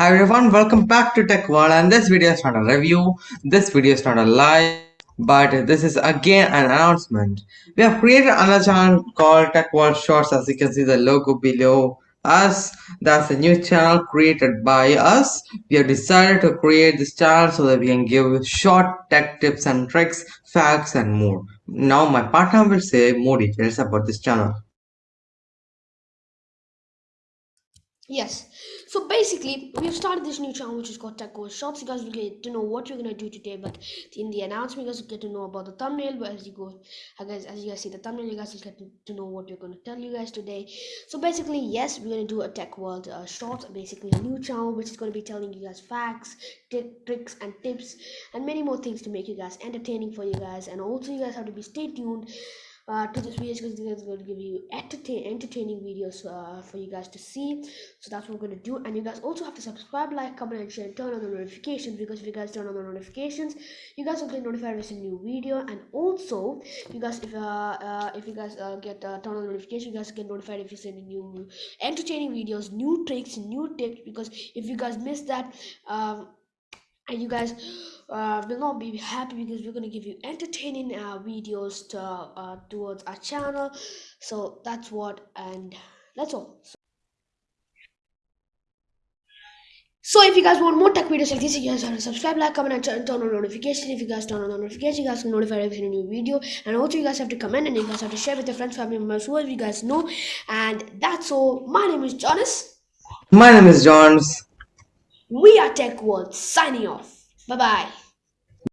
Hi everyone, welcome back to Tech World and this video is not a review, this video is not a live, but this is again an announcement. We have created another channel called World Shorts as you can see the logo below us. That's a new channel created by us. We have decided to create this channel so that we can give short tech tips and tricks, facts and more. Now my partner will say more details about this channel. Yes. So basically, we've started this new channel which is called Tech Goes Shots. You guys will get to know what we're gonna do today, but in the announcement, you guys will get to know about the thumbnail. But as you go, guys, as you guys see the thumbnail, you guys will get to know what we're gonna tell you guys today. So basically, yes, we're gonna do a Tech World uh, Shorts, basically a new channel which is gonna be telling you guys facts, tricks, and tips, and many more things to make you guys entertaining for you guys. And also, you guys have to be stay tuned uh, to this video because it's going to give you entertain entertaining videos uh, for you guys to see. So that's what we're going to do. And you guys also have to subscribe like comment and share and turn on the notifications because if you guys turn on the notifications you guys will get notified with a new video. And also you guys if uh, uh if you guys uh, get uh, turn on the notification you guys get notified if you send new entertaining videos new tricks new tips because if you guys miss that um and you guys uh, will not be happy because we're going to give you entertaining uh, videos to, uh, towards our channel so that's what and that's all so if you guys want more tech videos like this, you guys have to subscribe, like, comment, and turn, on notification. If you guys turn on notification, you guys can notify every new video. And also, you guys have to comment and you guys have to share with your friends, family members, whoever you guys know. And that's all. My name is Jonas. My name is Jones. We are Tech World signing off. Bye bye.